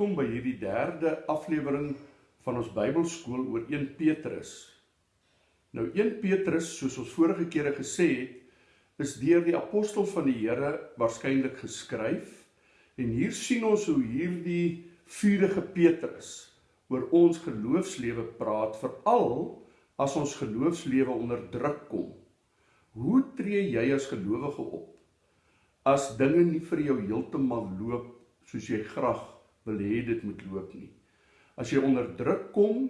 Welkom by hierdie derde aflewering van ons Bybelskool oor 1 Petrus. Nou 1 Petrus, soos ons vorige kere gesê het, is deur die apostel van die Here waarskynlik geskryf en hier sien ons hoe hierdie vuurige Petrus oor ons geloofslewe praat, veral as ons geloofslewe onder druk kom. Hoe tree jy as gelowige op as dinge nie vir jou heeltemal loop soos jy graag wil hê dit moet loop nie. As jy onder druk kom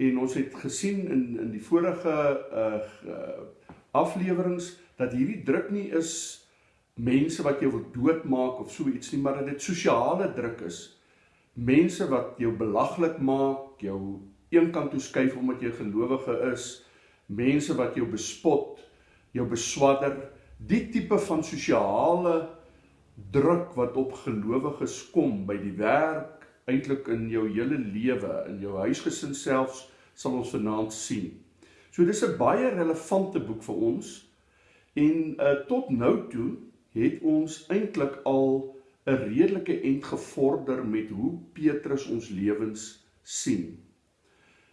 en ons het gesien in in die vorige uh, uh afleweringe dat hierdie druk nie is mense wat jou wil doodmaak of so iets nie, maar dat dit sosiale druk is. Mense wat jou belaglik maak, jou eenkant toe skuif omdat jy gelowige is, mense wat jou bespot, jou beswadder, die tipe van sosiale druk wat op gelowiges kom by die werk, eintlik in jou hele lewe, in jou huisgesin selfs, sal ons vanaand sien. So dis 'n baie relevante boek vir ons en uh, tot nou toe het ons eintlik al 'n redelike end gevorder met hoe Petrus ons lewens sien.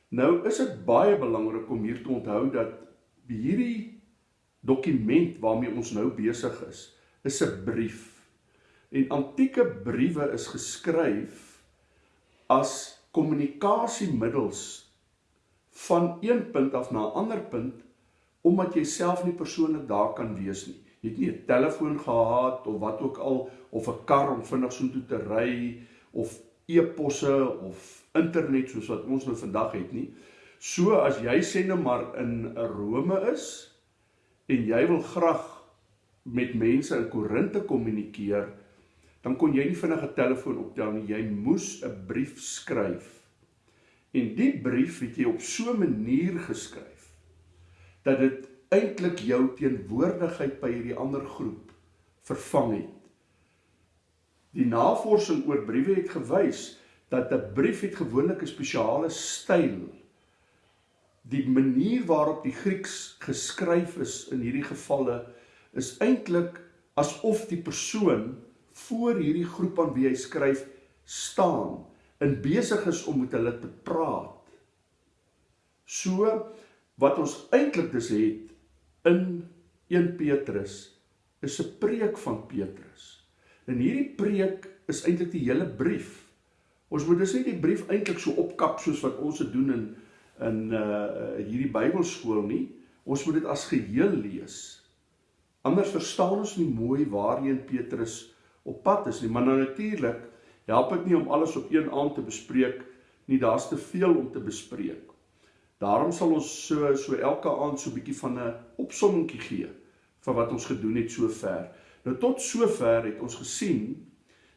Nou is dit baie belangrik om hier te onthou dat hierdie dokument waarmee ons nou besig is, is 'n brief En antieke briewe is geskryf as kommunikasiemiddels van een punt af na 'n ander punt omdat jy self nie persoonlik daar kan wees nie. Jy het nie 'n telefoon gehad of wat ook al of 'n kar om vinnig soontoe te ry of e-posse of internet soos wat ons nou vandag het nie. So as jy sê nou maar in Rome is en jy wil graag met mense in Korinthe kommunikeer, dan kon jy nie vinnig 'n telefoon optel nie, jy moes 'n brief skryf. En die brief het jy op so 'n manier geskryf dat dit eintlik jou teenwoordigheid by hierdie ander groep vervang het. Die navorsing oor briewe het gewys dat 'n brief het gewoonlik 'n spesiale styl. Die manier waarop die Grieks geskryf is in hierdie gevalle is eintlik asof die persoon voor hierdie groep aan wie hy skryf staan en besig is om met hulle te praat. So wat ons eintlik dus het in 1 Petrus is 'n preek van Petrus. En hierdie preek is eintlik die hele brief. Ons moet dus nie die brief eintlik so opkap soos wat ons dit doen in in uh hierdie Bybelskool nie. Ons moet dit as geheel lees. Anders verstaan ons nie mooi waarheen Petrus op pad is nie, maar nou natuurlik help dit nie om alles op een aand te bespreek nie, daar's te veel om te bespreek. Daarom sal ons so so elke aand so 'n bietjie van 'n opsommingkie gee van wat ons gedoen het sover. Nou tot sover het ons gesien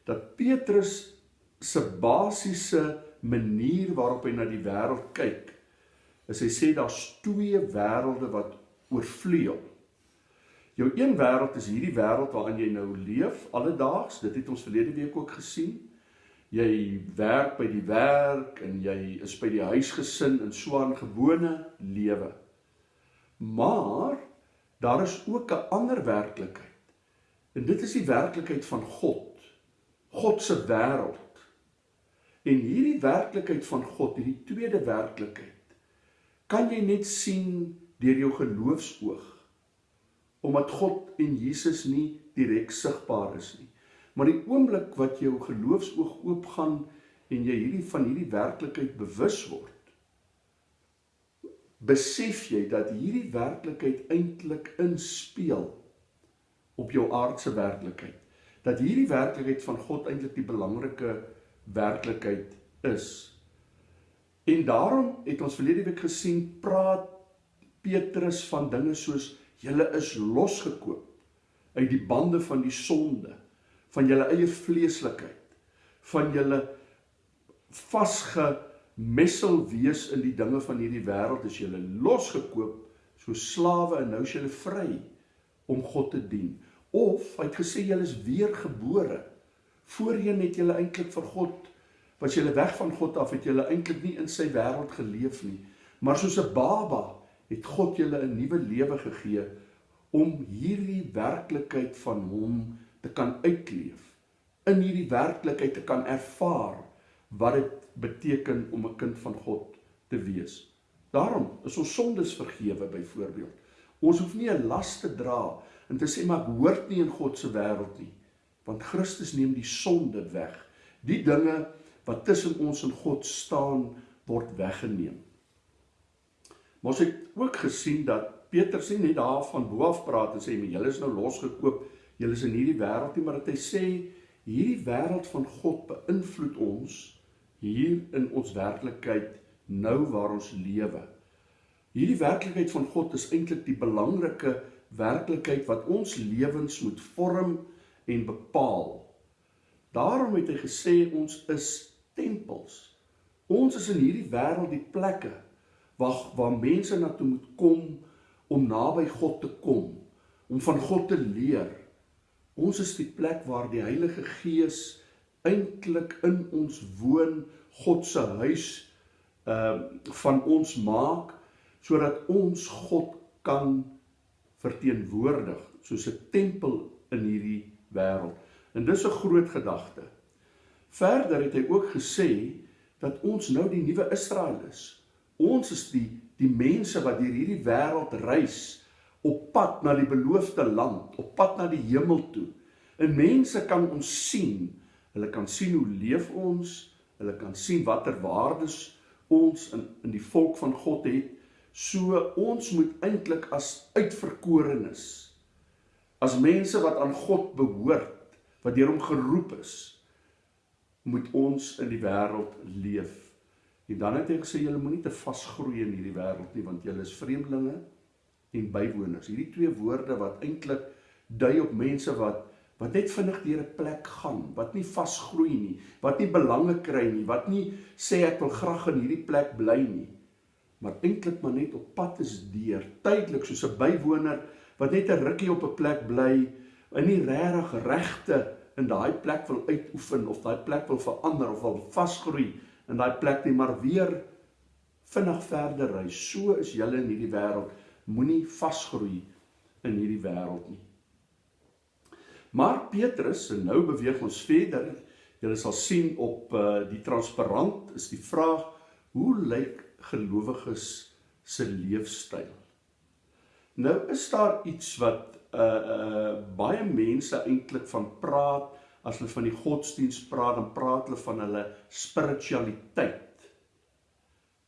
dat Petrus se basiese manier waarop hy na die wêreld kyk, is hy sê daar's twee wêrelde wat oorvleuel. Jou een wêreld is hierdie wêreld waarin jy nou leef alledaags. Dit het ons verlede week ook gesien. Jy werk by die werk en jy is by die huisgesin in so 'n gewone lewe. Maar daar is ook 'n ander werklikheid. En dit is die werklikheid van God. God se wêreld. En hierdie werklikheid van God, hierdie tweede werklikheid, kan jy net sien deur jou geloofsoog omdat God en Jesus nie direk sigbaar is nie. Maar die oomblik wat jou geloofsoog oopgaan en jy hierdie van hierdie werklikheid bewus word, besef jy dat hierdie werklikheid eintlik inspel op jou aardse werklikheid. Dat hierdie werklikheid van God eintlik die belangrike werklikheid is. En daarom het ons verlede week gesien praat Petrus van dinge soos Julle is losgekoop uit die bande van die sonde, van julle eie vleeslikheid, van julle vasgemessel wees in die dinge van hierdie wêreld, is julle losgekoop so slawe en nou is julle vry om God te dien. Of hy het gesê julle is weergebore. Voorheen het julle eintlik vir God was julle weg van God af, het julle eintlik nie in sy wêreld geleef nie, maar soos 'n baba het God julle 'n nuwe lewe gegee om hierdie werklikheid van hom te kan uitleef in hierdie werklikheid te kan ervaar wat dit beteken om 'n kind van God te wees. Daarom is ons sondes vergewe byvoorbeeld. Ons hoef nie 'n las te dra en te sê maar ek hoort nie in God se wêreld nie, want Christus neem die sonde weg. Die dinge wat tussen ons en God staan word weggeneem. Maar ons het ook gesien dat Petrus nie net daarvan bo af praat en sê maar julle is nou losgekoop, julle is in hierdie wêreld nie, maar dat hy sê hierdie wêreld van God beïnvloed ons hier in ons werklikheid nou waar ons lewe. Hierdie werklikheid van God is eintlik die belangrike werklikheid wat ons lewens moet vorm en bepaal. Daarom het hy gesê ons is tempels. Ons is in hierdie wêreld die plekke waar waar mense na toe moet kom om naby God te kom, om van God te leer. Ons is die plek waar die Heilige Gees eintlik in ons woon, God se huis ehm uh, van ons maak sodat ons God kan verteenwoordig soos 'n tempel in hierdie wêreld. En dis 'n groot gedagte. Verder het hy ook gesê dat ons nou die nuwe Israel is. Ons is die die mense wat deur hierdie wêreld reis op pad na die beloofde land, op pad na die hemel toe. En mense kan ons sien. Hulle kan sien hoe leef ons, hulle kan sien watter waardes ons in in die volk van God het. So ons moet eintlik as uitverkorenes as mense wat aan God behoort, wat deur hom geroep is, moet ons in die wêreld leef En dan het hy gesê julle moenie te vasgroei in hierdie wêreld nie want julle is vreemdelinge en bywoners. Hierdie twee woorde wat eintlik dui op mense wat wat net vinnig deur 'n plek gaan, wat nie vasgroei nie, wat nie belange kry nie, wat nie sê ek wil graag in hierdie plek bly nie, maar eintlik maar net op pad is deur, tydelik soos 'n bywoner wat net 'n rukkie op 'n plek bly en nie regtig regte in daai plek wil uitoefen of daai plek wil verander of wil vasgroei in daai plek nie, maar weer vinnig verder ry. So is julle in hierdie wêreld. Moenie vasgroei in hierdie wêreld nie. Maar Petrus, en nou beweeg ons verder. Julle sal sien op uh, die transparant is die vraag: Hoe lyk gelowiges se leefstyl? Nou is daar iets wat uh uh baie mense eintlik van praat as hulle van die godsdiens praat, dan praat hulle van hulle spiritualiteit.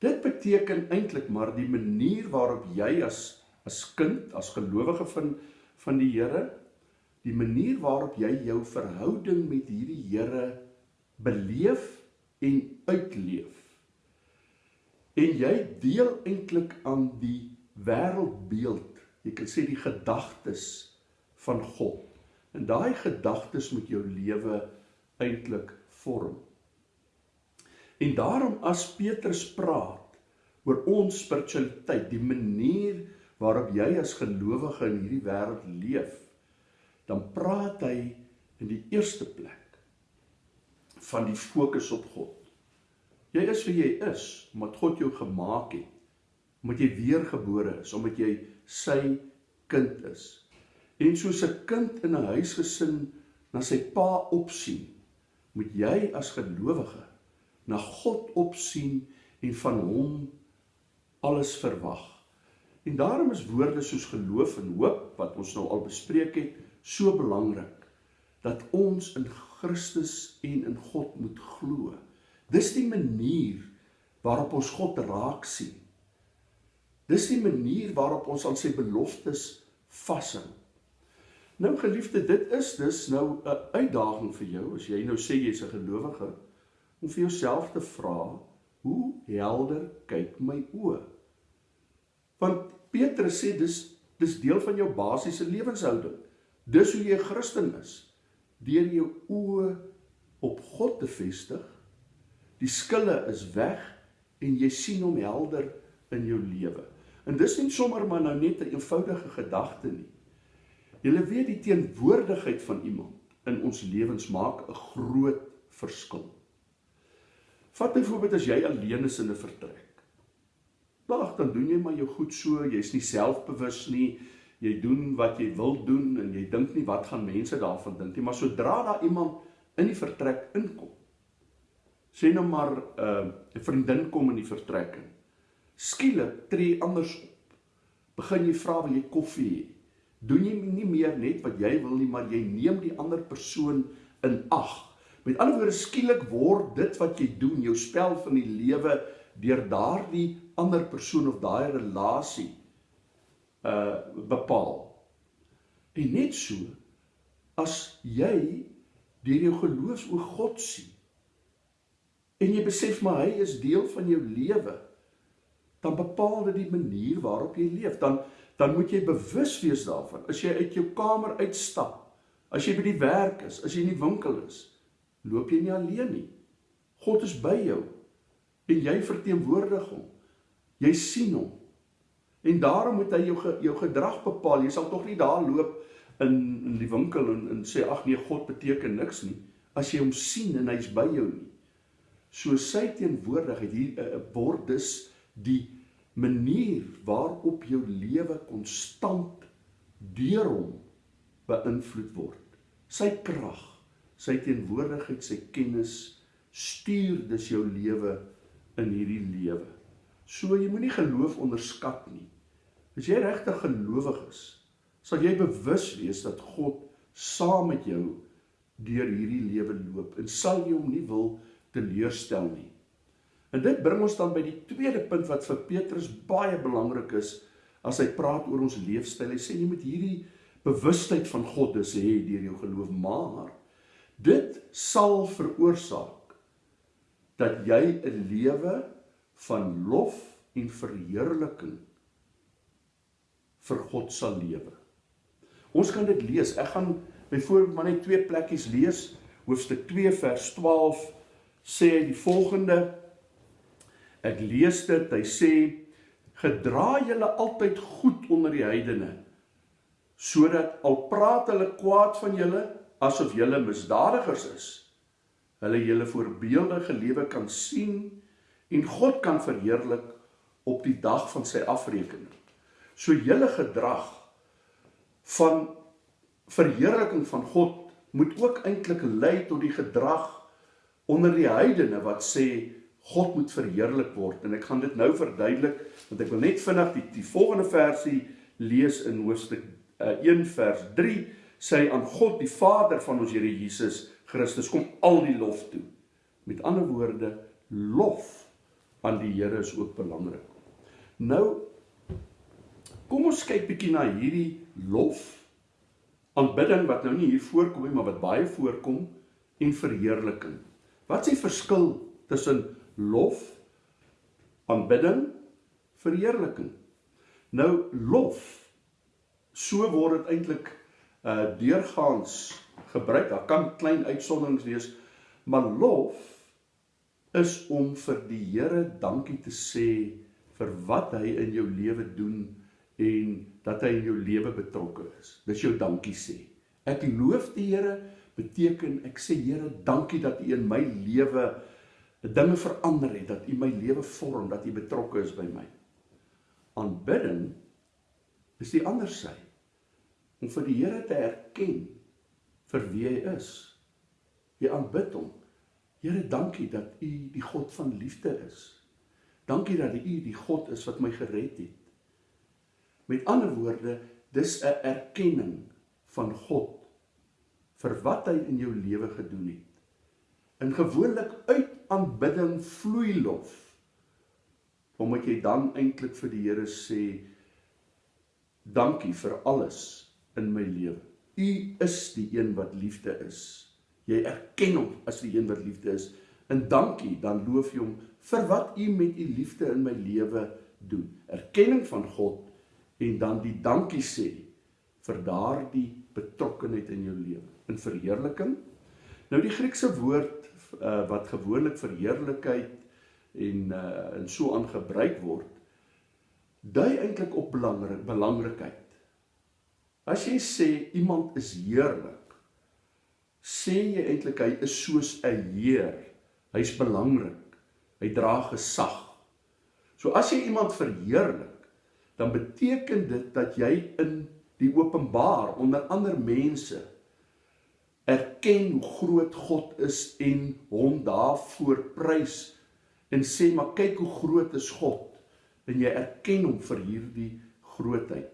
Dit beteken eintlik maar die manier waarop jy as as kind, as gelowige van van die Here, die manier waarop jy jou verhouding met hierdie Here beleef en uitleef. En jy deel eintlik aan die wêreldbeeld, jy kan sê die gedagtes van God. En daai gedagtes moet jou lewe eintlik vorm. En daarom as Petrus praat oor ons spiritualiteit, die manier waarop jy as gelowige in hierdie wêreld leef, dan praat hy in die eerste plek van die fokus op God. Jy is wie jy is omdat God jou gemaak het, omdat jy weergebore is, omdat jy sy kind is. En soos 'n kind in 'n huisgesin na sy pa opsien, moet jy as gelowige na God opsien en van hom alles verwag. En daarom is woorde soos geloof en hoop wat ons nou al bespreek het, so belangrik dat ons in Christus en in God moet glo. Dis die manier waarop ons God raak sien. Dis die manier waarop ons aan sy beloftes vashou. Nou geliefde, dit is dus nou 'n uitdaging vir jou as jy nou sê jy's 'n gelowige om vir jouself te vra, hoe helder kyk my oë? Want Petrus sê dis dis deel van jou basiese lewenshouding. Dis hoe jy 'n Christen is. Deur jou oë op God te vestig, die skille is weg en jy sien hom helder in jou lewe. En dis nie sommer maar nou net 'n eenvoudige gedagte nie. Julle weet die teenwoordigheid van iemand in ons lewens maak 'n groot verskil. Vat byvoorbeeld as jy alleen is in 'n vertrek. Wag, dan doen jy maar jou goed so, jy's nie selfbewus nie. Jy doen wat jy wil doen en jy dink nie wat gaan mense daarvan dink nie, maar sodra daar iemand in die vertrek inkom. Sê nou maar 'n uh, 'n vriendin kom in die vertrek in. Skielik tree anders op. Begin jy vra wil jy koffie hê? Doen jy nie meer net wat jy wil nie, maar jy neem die ander persoon in ag. Met ander woorde skielik word dit wat jy doen, jou spel van die lewe deur daardie ander persoon of daai relasie uh bepaal. En net so as jy deur jou geloofs-oog God sien en jy besef maar hy is deel van jou lewe, dan bepaal dit die manier waarop jy leef. Dan dan moet jy bewus wees daarvan. As jy uit jou kamer uitstap, as jy by die werk is, as jy in die winkel is, loop jy nie alleen nie. God is by jou en jy verteenwoordig hom. Jy sien hom. En daarom moet hy jou jou gedrag bepaal. Jy sal tog nie daar loop in in die winkel en en sê ag nee, God beteken niks nie as jy hom sien en hy's by jou nie. So sy teenwoordigheid hier uh, word dus die manier waarop jou lewe konstant deur hom beïnvloed word. Sy krag, sy teenwoordigheid, sy kennis stuur dus jou lewe in hierdie lewe. So jy moenie geloof onderskat nie. As jy regtig gelowig is, sal jy bewus wees dat God saam met jou deur hierdie lewe loop en sal jy hom nie wil teleurstel nie. En dit bring ons dan by die tweede punt wat vir Petrus baie belangrik is as hy praat oor ons leefstyl. Hy sê jy moet hierdie bewustheid van God dus hê deur jou geloof, maar dit sal veroorsaak dat jy 'n lewe van lof en verheerliking vir God sal lewe. Ons kan dit lees. Ek gaan byvoorbeeld maar net twee plekkies lees. Hoofstuk 2 vers 12 sê die volgende Ek lees dit, hy sê gedra julle altyd goed onder die heidene sodat al praat hulle kwaad van julle asof julle misdadigers is hulle julle voorbeeldige lewe kan sien en God kan verheerlik op die dag van sy afrekening. So julle gedrag van verheerliking van God moet ook eintlik lei tot die gedrag onder die heidene wat sê God moet verheerlik word en ek gaan dit nou verduidelik want ek wil net vinnig die die volgende versie lees in hoofstuk uh, 1 vers 3 sê aan God die Vader van ons Here Jesus Christus kom al die lof toe. Met ander woorde lof aan die Here is ook belangrik. Nou kom ons kyk bietjie na hierdie lof aanbidding wat nou nie hier voorkom nie maar wat baie voorkom en verheerliking. Wat is die verskil tussen lof, aanbidding, verheerliking. Nou lof so word dit eintlik uh deurgaans gebruik. Daar kan klein uitsonderings wees, maar lof is om vir die Here dankie te sê vir wat hy in jou lewe doen en dat hy in jou lewe betrokke is. Dis jou dankie sê. Ek loof die Here beteken ek sê Here, dankie dat U in my lewe dinge verander het, dat U my lewe vorm, dat U betrokke is by my. Aanbidding is die ander sy om vir die Here te erken vir wie hy is. Jy aanbid hom. Here, dankie dat U die God van liefde is. Dankie dat U die God is wat my gered het. Met ander woorde, dis 'n erkenning van God vir wat hy in jou lewe gedoen het. En gewoonlik uit aanbidding vloei lof. Omdat jy dan eintlik vir die Here sê dankie vir alles in my lewe. U is die een wat liefde is. Jy erken hom as die een wat liefde is. En dankie, dan loof jy hom vir wat u met u liefde in my lewe doen. Erkenning van God en dan die dankie sê vir daardie betrokkenheid in jou lewe. In verheerliking. Nou die Griekse woord uh, wat gewoonlik vir heerlikheid en uh, en so aangebruik word dui eintlik op belangrik belangrikheid. As jy sê iemand is heerlik, sê jy eintlik hy is soos 'n heer. Hy's belangrik. Hy dra gesag. So as jy iemand verheerlik, dan beteken dit dat jy in die openbaar onder ander mense erken hoe groot God is en hom daarvoor prys en sê maar kyk hoe groot is God en jy erken hom vir hierdie grootheid.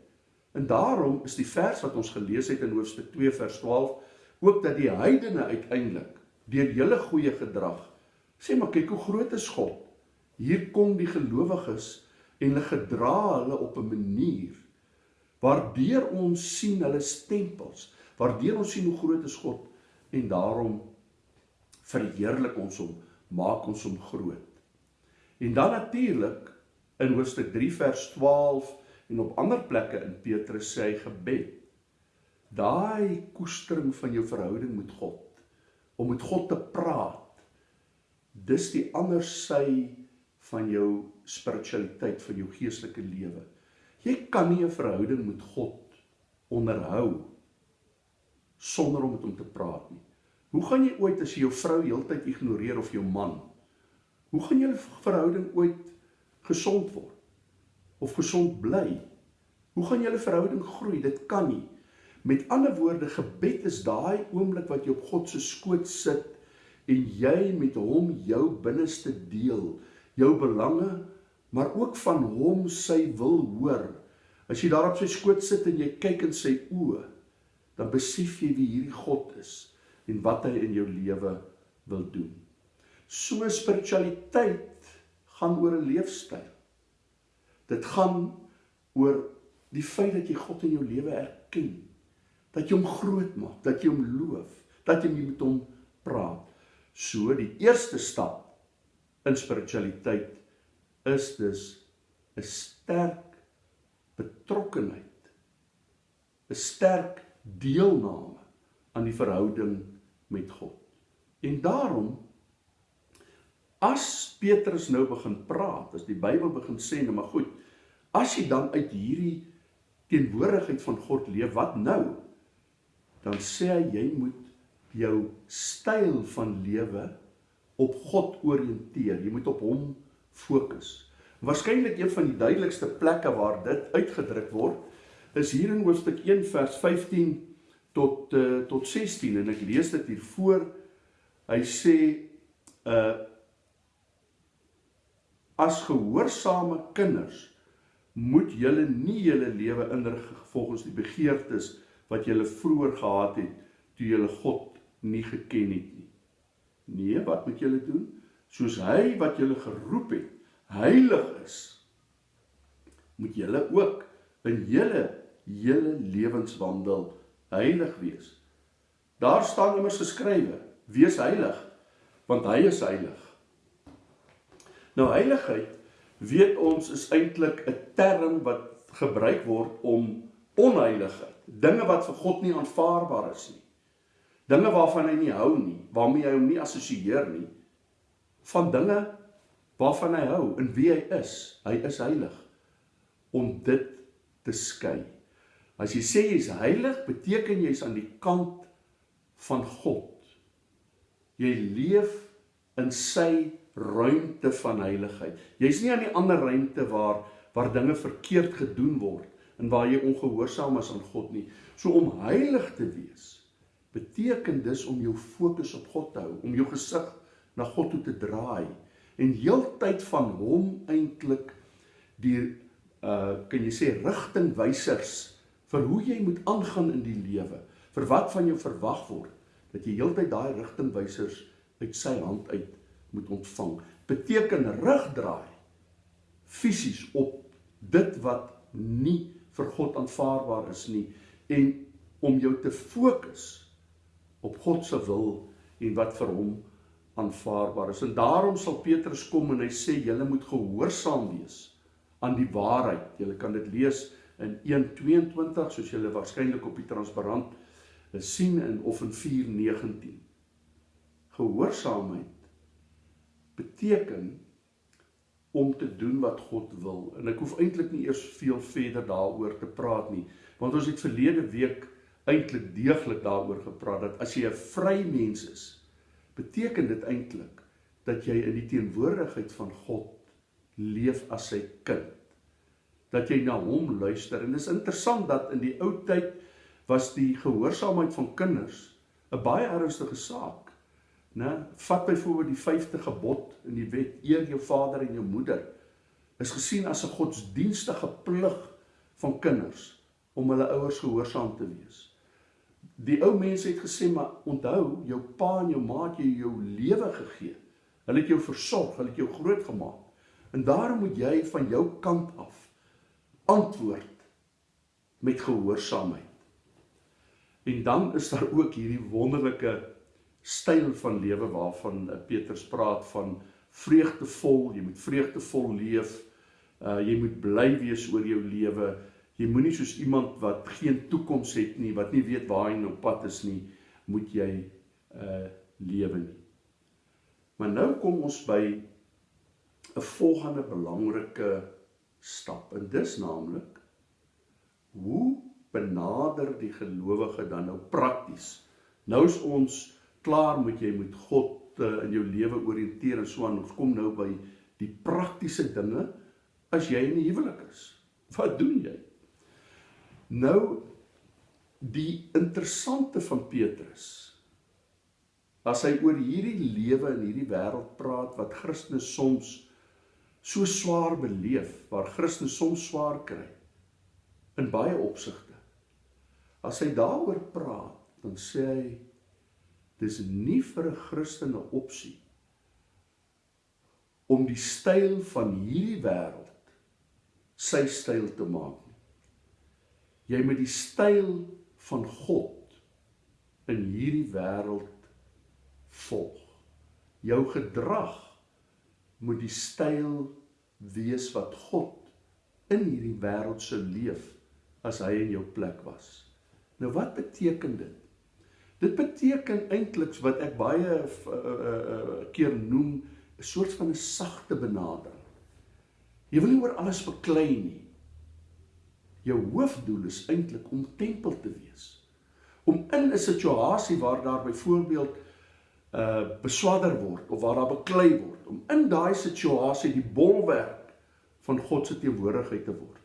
En daarom is die vers wat ons gelees het in hoofstuk 2 vers 12 ook dat die heidene uiteindelik deur julle goeie gedrag sê maar kyk hoe groot is God. Hier kom die gelowiges en hulle gedra hulle op 'n manier waardeur ons sien hulle stempels, waardeur ons sien hoe groot is God en daarom verheerlik ons hom, maak ons hom groot. En dan natuurlik in hoofstuk 3 vers 12 en op ander plekke in Petrus sê hy gebed. Daai koestering van jou verhouding met God om met God te praat. Dis die ander sy van jou spiritualiteit, van jou geestelike lewe. Jy kan nie 'n verhouding met God onderhou sonder om met hom te praat nie. Hoe gaan jy ooit as jy jou vrou heeltyd ignoreer of jou man? Hoe gaan julle verhouding ooit gesond word of gesond bly? Hoe gaan julle verhouding groei? Dit kan nie. Met ander woorde, gebed is daai oomblik wat jy op God se skoot sit en jy met hom jou binneste deel, jou belange, maar ook van hom sy wil hoor. As jy daar op sy skoot sit en jy kyk in sy oë, dan besef jy wie hierdie God is en wat hy in jou lewe wil doen. So spiritualiteit gaan oor 'n leefstyl. Dit gaan oor die feit dat jy God in jou lewe erken, dat jy hom groot maak, dat jy hom loof, dat jy met hom praat. So die eerste stap in spiritualiteit is dus 'n sterk betrokkenheid, 'n sterk deelname aan die verhouding met God. En daarom as Petrus nou begin praat, as die Bybel begin sê, nou maar goed, as jy dan uit hierdie teenwoordigheid van God leef, wat nou? Dan sê hy jy moet jou styl van lewe op God oriënteer. Jy moet op hom fokus. Waarskynlik een van die duidelikste plekke waar dit uitgedruk word, is hier in hoofstuk 1 vers 15 tot uh, tot 16 en ek lees dit hier voor. Hy sê uh as gehoorsame kinders moet julle nie julle lewe inrig volgens die begeertes wat julle vroeër gehad het toe julle God nie geken het nie. Nee, wat moet julle doen? Soos hy wat julle geroep het, heilig is, moet julle ook in julle hele lewenswandel heilig wees. Daar staan immers geskrywe: Wees heilig, want hy is heilig. Nou heiligheid, weet ons, is eintlik 'n term wat gebruik word om onheiligheid, dinge wat vir God nie aanvaarbaar is nie. Dinge waarvan hy nie hou nie, waarmee hy hom nie assosieer nie, van dinge waarvan hy hou en wie hy is. Hy is heilig om dit te skei. As jy sê jy's heilig, beteken jy's aan die kant van God. Jy leef in sy ruimte van heiligheid. Jy's nie aan die ander ruimte waar waar dinge verkeerd gedoen word en waar jy ongehoorsaam is aan God nie. So om heilig te wees beteken dus om jou fokus op God te hou, om jou gesig na God toe te draai en heeltyd van hom eintlik die uh kan jy sê rigtingwysers vir hoe jy moet aangaan in die lewe, vir wat van jou verwag word, dat jy heeltyd daai rigtingwysers uit sy hand uit moet ontvang. Beteken rugdraai fisies op dit wat nie vir God aanvaarbaar is nie en om jou te fokus op God se wil en wat vir hom aanvaarbaar is. En daarom sal Petrus kom en hy sê julle moet gehoorsaam wees aan die waarheid. Julle kan dit lees in 1:22 soos julle waarskynlik op die transparant sien in of in 4:19. Gehoorsaamheid beteken om te doen wat God wil. En ek hoef eintlik nie eers veel verder daaroor te praat nie, want ons het verlede week eintlik deeglik daaroor gepraat dat as jy 'n vry mens is, beteken dit eintlik dat jy in die teenwoordigheid van God leef as sy kind dat jy na hom luister en dis interessant dat in die ou tyd was die gehoorsaamheid van kinders 'n baie ernstige saak. Né? Vat byvoorbeeld die 5de gebod in die wet: eer jou vader en jou moeder. Is gesien as 'n godsdienstige plig van kinders om hulle ouers gehoorsaam te wees. Die ou mense het gesê maar onthou jou pa en jou ma het jou jou lewe gegee. Hulle het jou versorg, hulle het jou grootgemaak. En daarom moet jy van jou kant af antwoord met gehoorsaamheid. En dan is daar ook hierdie wonderlike styl van lewe waarvan eh, Petrus praat van vreugdevol, jy moet vreugdevol leef. Uh jy moet bly wees oor jou lewe. Jy moenie soos iemand wat geen toekoms het nie, wat nie weet waar hy nou pad is nie, moet jy uh lewe nie. Maar nou kom ons by 'n volgende belangrike stap en dis naamlik hoe benader die gelowige dan nou prakties. Nou is ons klaar met jy moet God uh, in jou lewe orienteer en so aan. Ons kom nou by die praktiese dinge as jy in die huwelik is. Wat doen jy? Nou die interessante van Petrus as hy oor hierdie lewe in hierdie wêreld praat wat Christene soms so swaar beleef, waar Christene soms swaar kry in baie opsigte. As hy daaroor praat, dan sê hy dis nie vir 'n Christen 'n opsie om die styl van hierdie wêreld sy styl te maak. Jy moet die styl van God in hierdie wêreld volg. Jou gedrag moet die styl wees wat God in hierdie wêreld sou leef as hy in jou plek was. Nou wat beteken dit? Dit beteken eintlik wat ek baie uh, uh, keer noem 'n soort van 'n sagte benadering. Jy wil nie oor alles beklei nie. Jou hoofdoel is eintlik om tempel te wees. Om in 'n situasie waar daar byvoorbeeld uh beswadder word of waar daar beklei word, om in daai situasie die bolwerk van God se teenwoordigheid te word.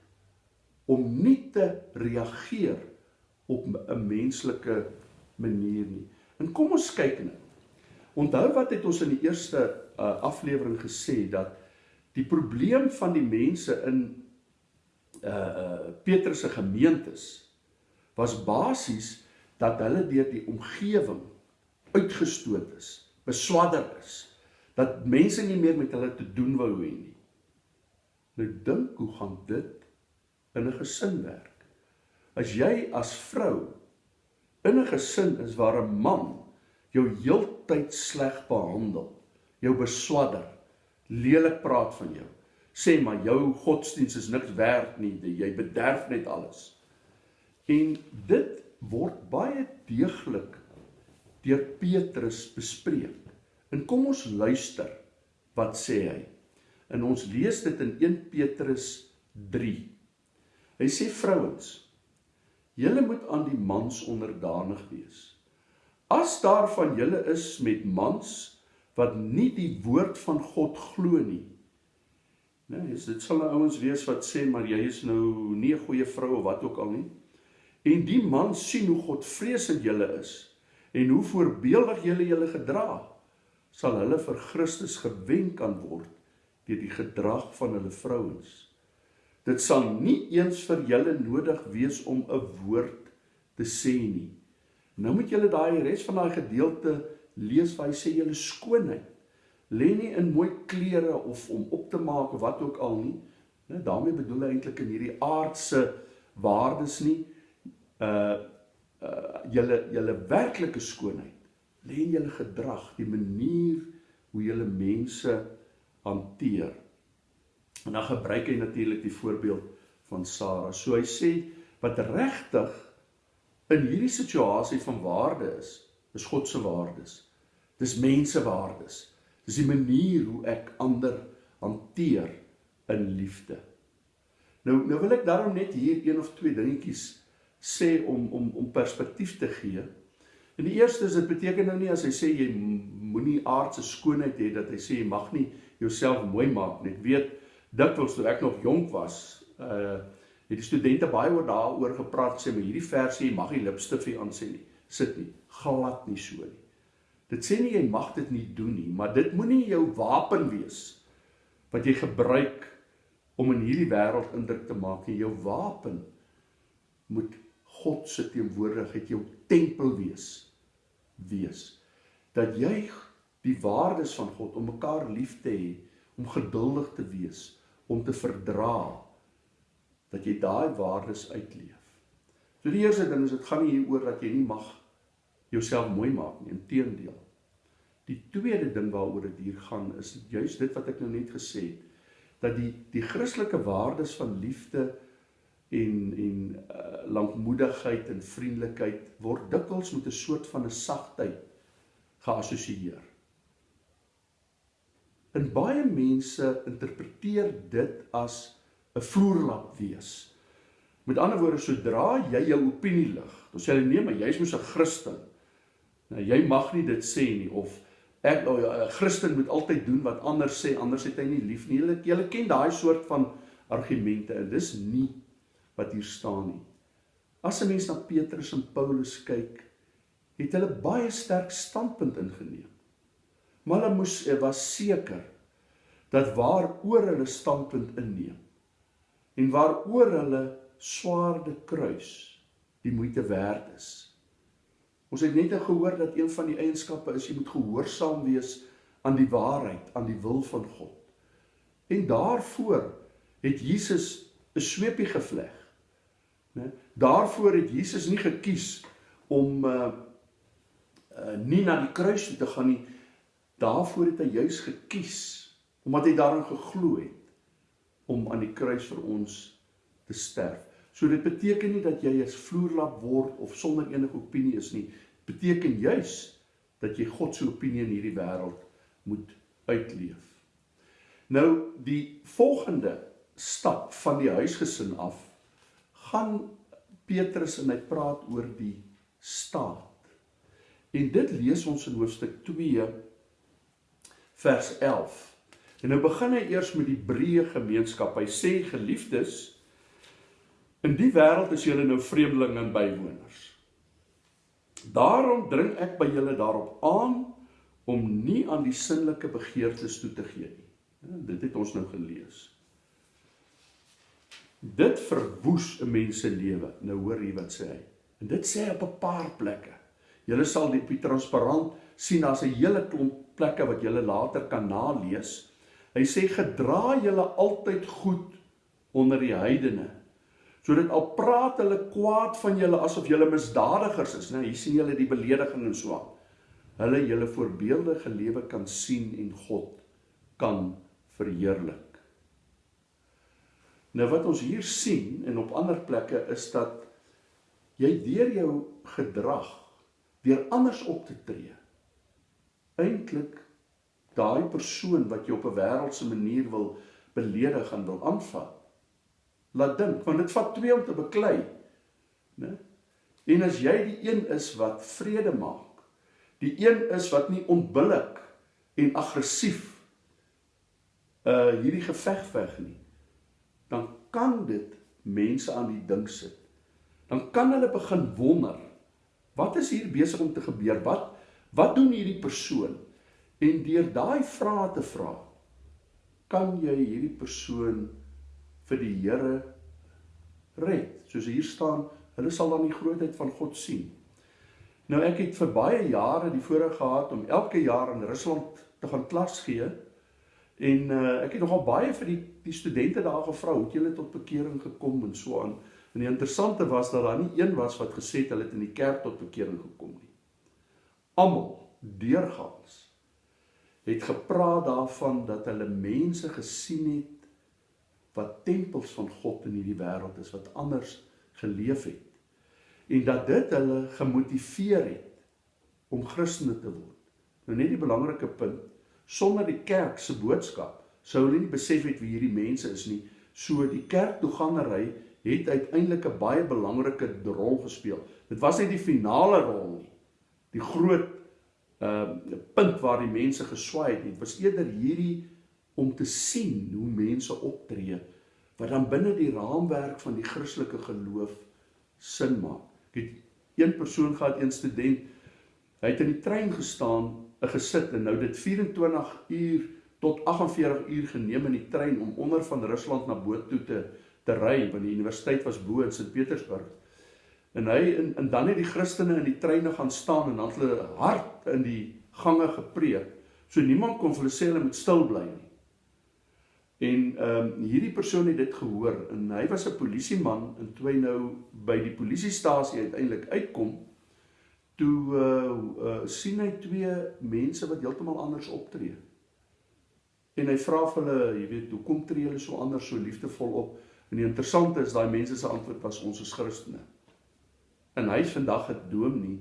Om nie te reageer op 'n menslike manier nie. En kom ons kyk nou. Onthou wat het ons in die eerste uh, aflewering gesê dat die probleem van die mense in uh uh Petrus se gemeentes was basies dat hulle deur die omgewing uitgestoot is, beswadder is, dat mense nie meer met hulle te doen wou hê nie. Nou dink hoe gaan dit in 'n gesin werk? As jy as vrou in 'n gesin is waar 'n man jou heeltyd sleg behandel, jou beswadder, lelik praat van jou, sê maar jou godsdiens is niks werd nie, jy bederf net alles. En dit word baie deeglik deur Petrus bespreek. En kom ons luister wat sê hy. En ons lees dit in 1 Petrus 3. Hy sê vrouens Julle moet aan die mans onderdanig wees. As daar van julle is met mans wat nie die woord van God glo nie. Nee, dit sal nou ouens wees wat sê maar jy is nou nie 'n goeie vrou of wat ook al nie. En die man sien hoe God vreesend julle is en hoe voorbeeldig julle julle gedra, sal hulle vir Christus gewen kan word deur die gedrag van hulle vrouens. Dit sal nie eens vir julle nodig wees om 'n woord te sê nie. Nou moet julle daai res van daai gedeelte lees waar hy sê julle skoonheid lê nie in mooi klere of om op te maak of wat ook al nie. Nou daarmee bedoel hy eintlik in hierdie aardse waardes nie. Uh uh julle julle werklike skoonheid lê in julle gedrag, die manier hoe julle mense hanteer. En dan gebruik hy natuurlik die voorbeeld van Sara. So hy sê wat regtig in hierdie situasie van waarde is, is God se waardes. Dis mense waardes. Dis die manier hoe ek ander hanteer in liefde. Nou nou wil ek daarom net hier een of twee dingetjies sê om om om perspektief te gee. En die eerste is dit beteken nou nie as hy sê jy moenie aardse skoonheid hê dat hy sê jy mag nie jouself mooi maak nie. Ek weet dikwels toe ek nog jonk was, uh het die studente baie oor daaroor gepraat sê maar hierdie versie mag nie lipstif hier aan sê nie. Sit nie. glad nie so nie. Dit sê nie jy mag dit nie doen nie, maar dit moenie jou wapen wees wat jy gebruik om in hierdie wêreld indruk te maak nie. Jou wapen moet God se teenwoordigheid jou tempel wees. Wees dat jy die waardes van God om mekaar lief te hê, om geduldig te wees, om te verdra, dat jy daai waardes uitleef. So die eerste ding is dit gaan nie hieroor dat jy nie mag jouself mooi maak nie, inteendeel. Die tweede ding waaroor dit hier gaan is juist dit wat ek nou net gesê het dat die die Christelike waardes van liefde en en uh, lankmoedigheid en vriendelikheid word dikwels met 'n soort van 'n sagtheid geassosieer. En baie mense interpreteer dit as 'n vloerlap wees. Met ander woorde, sodra jy jou opinie lig, dan sê hulle nee, maar jy's mos 'n Christen. Nou jy mag nie dit sê nie of ek 'n Christen moet altyd doen wat ander sê, anders het hy nie lief nie. Julle julle ken daai soort van argumente en dis nie wat hier staan nie. As 'n mens na Petrus en Paulus kyk, het hulle baie sterk standpunt ingeneem. Maar hulle moes eh, was seker dat waaroor hulle standpunt inneem en waaroor hulle swaarde kruis die moeite werd is. Ons het net gehoor dat een van die eienskappe is jy moet gehoorsaam wees aan die waarheid, aan die wil van God. En daarvoor het Jesus 'n sweepie gevleg. Né? Daarvoor het Jesus nie gekies om uh, uh nie na die kruis toe te gaan nie. Daarvoor het hy juis gekies omdat hy daarin geglo het om aan die kruis vir ons te sterf. So dit beteken nie dat jy as vloerlap word of sonder enige opinie is nie. Dit beteken juis dat jy God se opinie in hierdie wêreld moet uitleef. Nou die volgende stap van die huisgesin af gaan Petrus en hy praat oor die staat. En dit lees ons in hoofstuk 2 vers 11. En nou begin hy eers met die breë gemeenskap. Hy sê geliefdes, In die wêreld is julle nou vreemdelinge en bywoners. Daarom dring ek by julle daarop aan om nie aan die sinnelike begeertes toe te gee nie. Ja, dit het ons nou gelees. Dit verwoes 'n mens se lewe. Nou hoor jy wat sê hy. En dit sê op 'n paar plekke. Julle sal dit op transparant sien daar's 'n hele klomp plekke wat julle later kan nalees. Hy sê gedra julle altyd goed onder die heidene sodat al praat hulle kwaad van julle asof julle misdadigers is, nou hier sien julle die belediging en so aan. Hulle julle voorbeeldige lewe kan sien en God kan verheerlik. Nou wat ons hier sien en op ander plekke is dat jy deur jou gedrag deur anders op te tree eintlik daai persoon wat jy op 'n wêreldse manier wil beledig en wil aanvat laat dink want dit vat twee om te beklei né? En as jy die een is wat vrede maak die een is wat nie onbillik en aggressief uh hierdie geveg veg nie dan kan dit mense aan die ding sit dan kan hulle begin wonder wat is hier besig om te gebeur wat wat doen hierdie persoon en deur daai vrae te vra kan jy hierdie persoon vir die Here red. Soos hier staan, hulle sal dan die grootheid van God sien. Nou ek het vir baie jare die voorreg gehad om elke jaar in Rusland te gaan klas gee. En uh, ek het nogal baie vir die die studente daar gevra hoe het julle tot bekering gekom en so aan. En die interessante was dat daar nie een was wat gesê het hulle het in die kerk tot bekering gekom nie. Almal deurgaans het gepraat daarvan dat hulle mense gesien het wat tempels van God in hierdie wêreld is wat anders geleef het en dat dit hulle gemotiveer het om Christene te word. Nou net die belangrike punt, sonder die kerk se boodskap sou hulle nie besef het wie hierdie mense is nie. So die kerktoegangery het uiteindelik 'n baie belangrike rol gespeel. Dit was nie die finale rol nie. Die groot uh punt waar die mense geswaai het, het was eerder hierdie om te sien hoe mense optree wat dan binne die raamwerk van die Christelike geloof sin maak. Ek het een persoon gehad, een student Hy het in die trein gestaan, gesit en nou dit 24 uur tot 48 uur geneem in die trein om onder van Rusland na Boot toe te te ry, want die universiteit was bo in Sint Petersburg. En hy en, en dan het die Christene in die treine gaan staan en dan het hulle hard in die gange gepreek. So niemand kon hulle sê hulle moet stil bly nie. En ehm um, hierdie persoon het dit gehoor en hy was 'n polisieman en toe hy nou by die polisiestasie uiteindelik uitkom, toe uh, uh sien hy twee mense wat heeltemal anders optree. En hy vra vir hulle, jy weet, hoekom tree julle so anders so liefdevol op? En die interessante is daai mense se antwoord was ons is Christene. En hy is vandag 'n dominee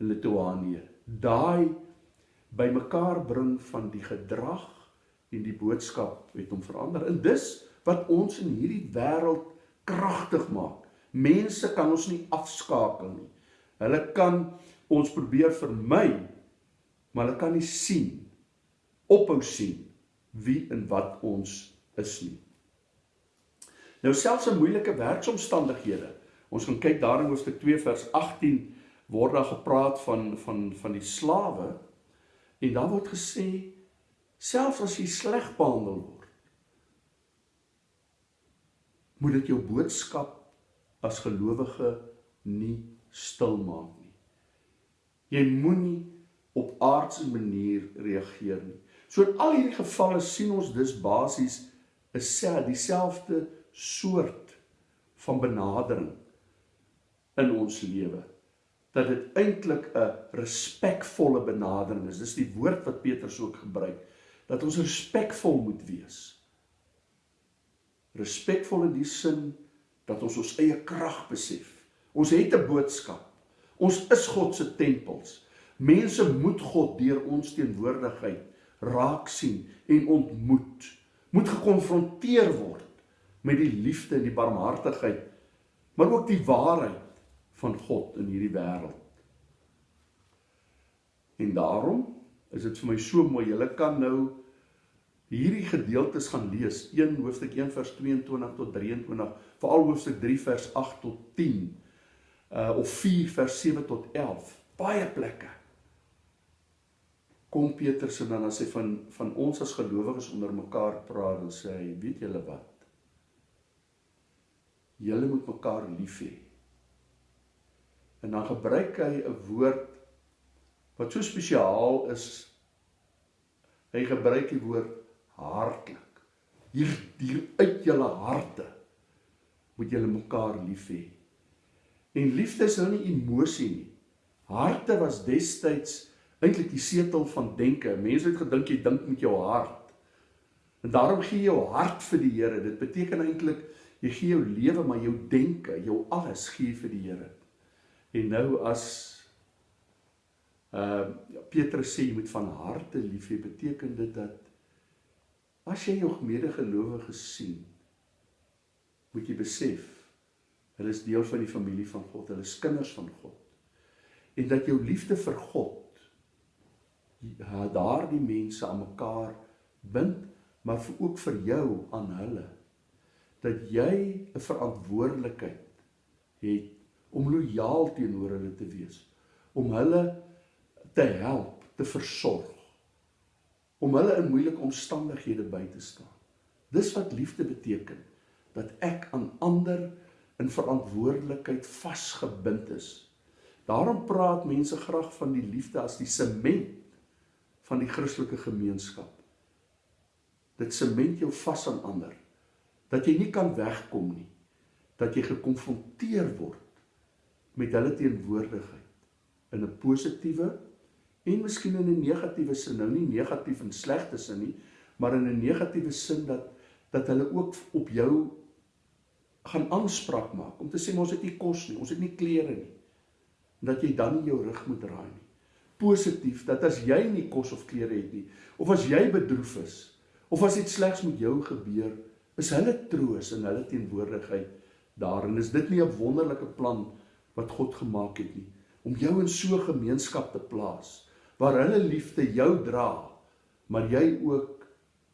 in Litouanië. Daai bymekaar bring van die gedrag en die boodskap het hom verander. En dis wat ons in hierdie wêreld kragtig maak. Mense kan ons nie afskakel nie. Hulle kan ons probeer vermy, maar hulle kan nie sien ophou sien wie en wat ons is nie. Nou selfs in moeilike werksomstandighede. Ons gaan kyk daar in hoofstuk 2 vers 18 word daar gepraat van van van die slawe en daar word gesê selfs as jy sleg behandel word moet dit jou boodskap as gelowige nie stil maak nie. Jy moenie op aardse manier reageer nie. So in al hierdie gevalle sien ons dus basies 'n dieselfde soort van benadering in ons lewe. Dat dit eintlik 'n respekvolle benadering is. Dis die woord wat Petrus ook gebruik dat ons respekvol moet wees. Respekvol in die sin dat ons ons eie krag besef. Ons het 'n boodskap. Ons is God se tempels. Mense moet God deur ons teenwoordigheid raak sien en ontmoet. Moet gekonfronteer word met die liefde en die barmhartigheid, maar ook die waarheid van God in hierdie wêreld. En daarom is dit vir my so mooi. Julle kan nou hierdie gedeeltes gaan lees. 1 hoofstuk 1 vers 22 tot 23, veral hoofstuk 3 vers 8 tot 10. Uh of 4 vers 7 tot 11. Baie plekke. Kom Petrus en dan as hy van van ons as gelowiges onder mekaar praat en sê hy, weet julle wat? Julle moet mekaar lief hê. En dan gebruik hy 'n woord wat so spesiaal is. Hy gebruik die woord hartlik. Hier hier uit julle harte moet julle mekaar lief hê. En liefde is nou nie emosie nie. Harte was destyds eintlik die setel van denke. Mense het gedink jy dink met jou hart. En daarom gee jy jou hart vir die Here. Dit beteken eintlik jy gee jou lewe, maar jou denke, jou alles gee vir die Here. En nou as uh Petrus sê jy moet van harte lief hê, beteken dit dat As jy jou medegelowiges sien, moet jy besef hulle is deel van die familie van God, hulle is kinders van God. En dat jou liefde vir God daardie mense aan mekaar bind, maar vir ook vir jou aan hulle. Dat jy 'n verantwoordelikheid het om lojaal teenoor hulle te wees, om hulle te help, te versorg om hulle in moeilike omstandighede by te staan. Dis wat liefde beteken, dat ek aan ander in verantwoordelikheid vasgebind is. Daarom praat mense graag van die liefde as die sement van die Christelike gemeenskap. Dit sement jou vas aan ander dat jy nie kan wegkom nie, dat jy gekonfronteer word met hulle teenwoordigheid in 'n positiewe en miskien in 'n negatiewe sin, nou nie negatief en slegte sin nie, maar in 'n negatiewe sin dat dat hulle ook op jou gaan aanspraak maak om te sê ons het nie kos nie, ons het nie klere nie. En dat jy dan nie jou rug moet draai nie. Positief dat as jy nie kos of klere het nie, of as jy bedroef is, of as iets slegs met jou gebeur, is hulle troos in hulle teenwoordigheid daarin. Is dit nie 'n wonderlike plan wat God gemaak het nie om jou in so 'n gemeenskap te plaas? waar hulle liefde jou dra, maar jy ook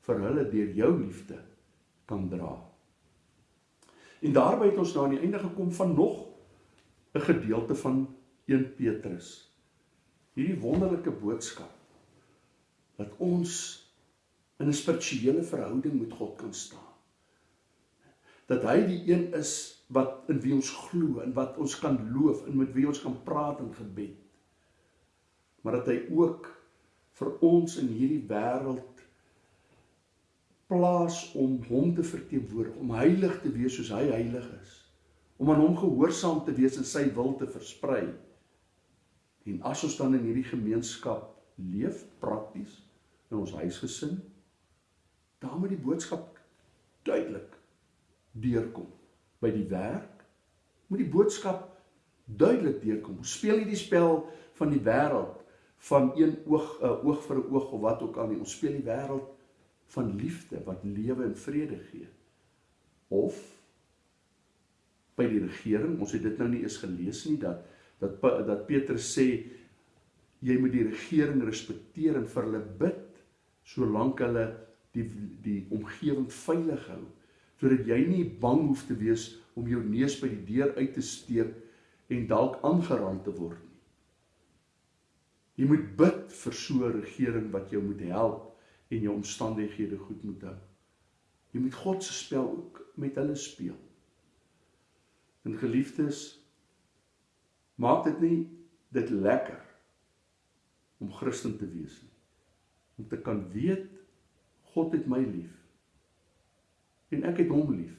vir hulle deur jou liefde kan dra. En daarby het ons nou aan die einde gekom van nog 'n gedeelte van 1 Petrus. hierdie wonderlike boodskap dat ons in 'n spirituele verhouding met God kan staan. Dat hy die een is wat in wie ons glo en wat ons kan loof en met wie ons kan praat in gebed. Maar dat hy ook vir ons in hierdie wêreld plaas om hom te verteenwoordig, om heilig te wees soos hy heilig is, om aan hom gehoorsaam te wees en sy wil te versprei. En as ons dan in hierdie gemeenskap leef prakties in ons huisgesin, dan moet die boodskap duidelik deurkom. By die werk moet die boodskap duidelik deurkom. Ons speel nie die spel van die wêreld van een oog 'n uh, oog vir 'n oog of wat ook al nie. Ons speel die wêreld van liefde wat lewe en vrede gee. Of by die regering, ons het dit nou nie eens gelees nie dat dat dat Petrus sê jy moet die regering respekteer en vir hulle bid solank hulle die die omgewing veilig hou sodat jy nie bang hoef te wees om jou neus by die deur uit te steek en dalk aangerand te word nie. Jy moet bid vir so 'n regering wat jou moet help en jou omstandighede goed moet hou. Jy moet God se spel ook met hulle speel. En geliefdes, maak dit nie dit lekker om Christen te wees nie. Om te kan weet God het my lief. En ek het hom lief.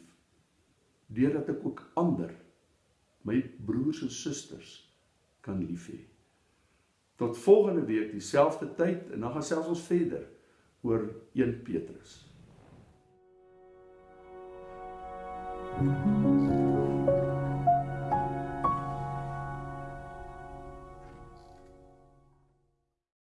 Deurdat ek ook ander my broers en susters kan lief hê. Tot volgende week dieselfde tyd en dan gaan selfs ons verder oor 1 Petrus. You.